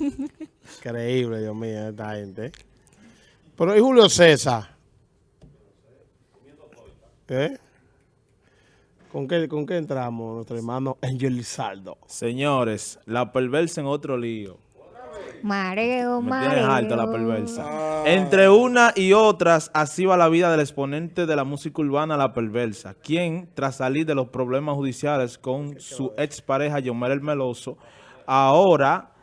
Increíble, Dios mío, esta gente. Pero ¿y Julio César? ¿Eh? ¿Con qué, ¿Con qué entramos, nuestro hermano Angel Lizardo? Señores, la perversa en otro lío. Mareo, Me mareo. tienes alto la perversa. Entre una y otras, así va la vida del exponente de la música urbana, la perversa, quien, tras salir de los problemas judiciales con su expareja Yomer el Meloso, ahora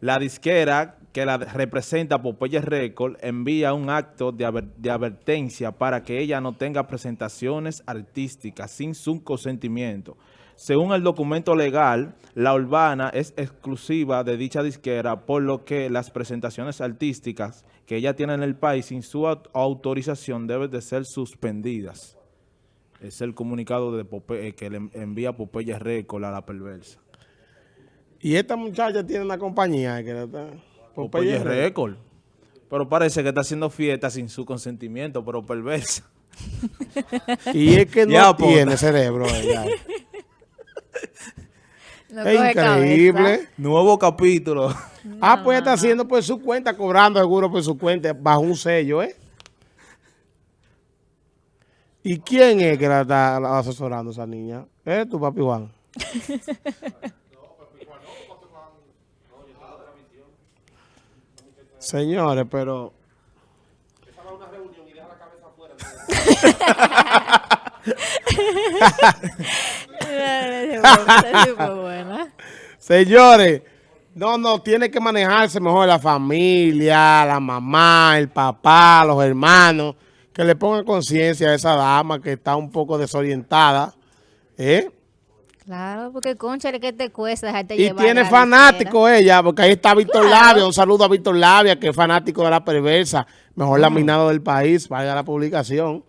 la disquera que la representa Popeye Record envía un acto de, adver- de advertencia para que ella no tenga presentaciones artísticas sin su consentimiento. Según el documento legal, la urbana es exclusiva de dicha disquera, por lo que las presentaciones artísticas que ella tiene en el país sin su au- autorización deben de ser suspendidas. Es el comunicado de Pope- eh, que le envía Popeye Record a la perversa. Y esta muchacha tiene una compañía que la está... Popeye Popeye Record. Pero parece que está haciendo fiesta sin su consentimiento, pero perversa. Y es que no Ya, tiene cerebro ella. No es increíble. cabeza. Nuevo capítulo. Ah, pues está haciendo por su cuenta, cobrando seguro por su cuenta, bajo un sello, ¿eh? ¿Y quién es que la está asesorando esa niña? ¿Es tu papi Juan? Señores, pero... Señores, no, no, tiene que manejarse mejor la familia, la mamá, el papá, los hermanos, que le pongan conciencia a esa dama que está un poco desorientada, ¿eh? Claro, porque concha, ¿qué te cuesta dejarte Y llevar tiene a la fanático ella, porque ahí está Víctor Claro. Labia, un saludo a Víctor Labia, que es fanático de la perversa, mejor laminado del país, valga la publicación.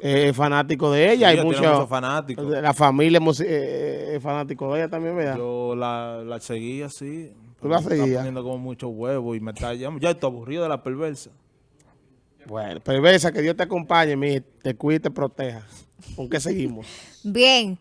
Eh, es fanático de ella, Sí, hay tiene muchos, fanáticos. la familia es musi- eh, es fanático de ella también, ¿verdad? Yo la, la seguí así. ¿Tú la Me está seguías? poniendo como mucho huevo y me está ya, ya estoy aburrido de la perversa. Bueno, perversa, que Dios te acompañe, mi, te cuide y te proteja. ¿Con qué seguimos? Bien,